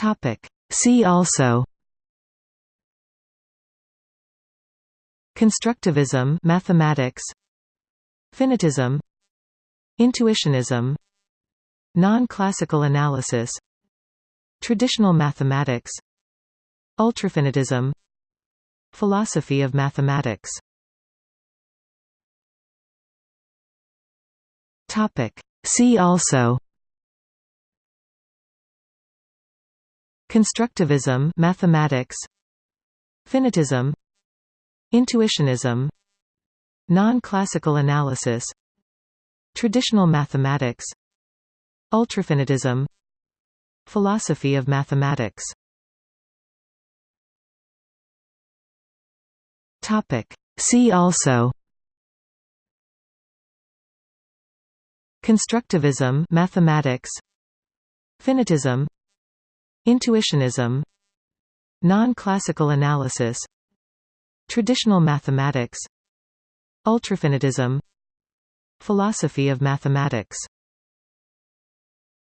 Topic. See also Constructivism mathematics Finitism Intuitionism Non-classical analysis Traditional mathematics Ultrafinitism Philosophy of mathematics Topic. See also Constructivism mathematics Finitism Intuitionism Non-classical analysis Traditional mathematics Ultrafinitism Philosophy of mathematics Topic. See also Constructivism mathematics Finitism Intuitionism Non-classical analysis Traditional mathematics Ultrafinitism Philosophy of mathematics